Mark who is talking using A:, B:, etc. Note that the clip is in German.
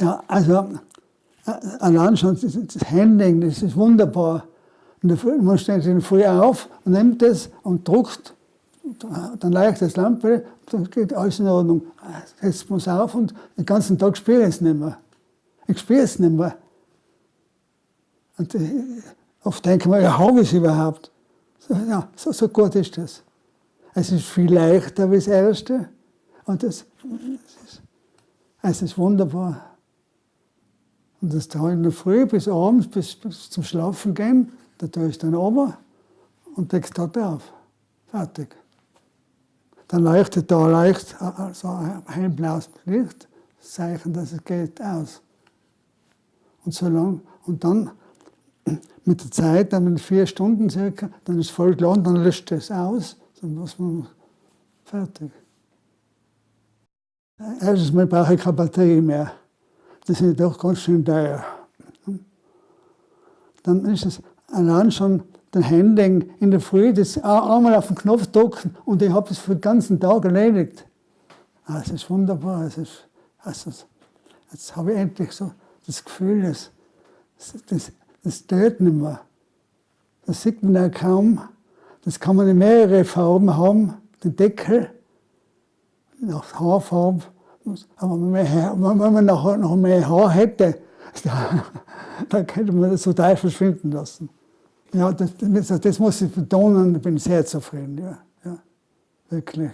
A: Ja, also äh, allein schon das, Handling, das ist wunderbar. Man stellt sich früh auf und nimmt das und druckt, dann leicht das Lampe, dann geht alles in Ordnung. Setzt man es auf und den ganzen Tag spüre ich es nicht mehr. Ich spüre es nicht mehr. Und äh, oft denke ich mir, ja, habe ich es überhaupt? So, ja, so, so gut ist das. Es ist viel leichter wie das Erste. Und das, das ist, es ist wunderbar. Und das da in der Früh bis abends, bis, bis zum Schlafen gehen, da tue ich dann oben und deckst dort auf. Fertig. Dann leuchtet da leicht so ein hellblaues Licht, das Zeichen, dass es geht, aus. Und so lang, und dann mit der Zeit, dann mit vier Stunden circa, dann ist es voll geladen, dann löscht es aus, dann muss man fertig. Erstens mal brauche ich keine Batterie mehr. Das sind doch ganz schön teuer. Dann ist es allein schon den Handling in der Früh, das einmal auf den Knopf drücken und ich habe es für den ganzen Tag erledigt. Ah, es ist wunderbar. Es ist, also, jetzt habe ich endlich so das Gefühl, das, das, das tötet nicht mehr. Das sieht man ja kaum. Das kann man in mehrere Farben haben, den Deckel, nach Haarfarbe. Aber wenn man noch, noch mehr Haar hätte, dann könnte man das total verschwinden lassen. Ja, das, das, das muss ich betonen, ich bin sehr zufrieden, ja, ja wirklich.